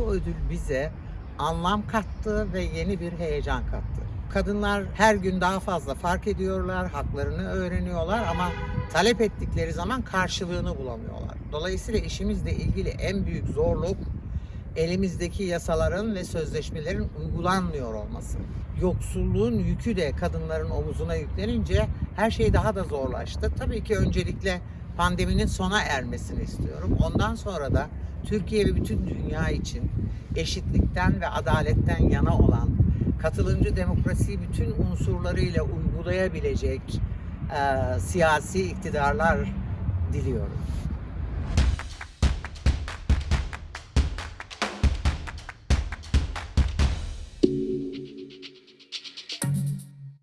ödül bize anlam kattı ve yeni bir heyecan kattı. Kadınlar her gün daha fazla fark ediyorlar, haklarını öğreniyorlar ama talep ettikleri zaman karşılığını bulamıyorlar. Dolayısıyla işimizle ilgili en büyük zorluk elimizdeki yasaların ve sözleşmelerin uygulanmıyor olması. Yoksulluğun yükü de kadınların omuzuna yüklenince her şey daha da zorlaştı. Tabii ki öncelikle pandeminin sona ermesini istiyorum. Ondan sonra da Türkiye ve bütün dünya için eşitlikten ve adaletten yana olan, katılımcı demokrasiyi bütün unsurlarıyla uygulayabilecek eee, siyasi iktidarlar diliyorum.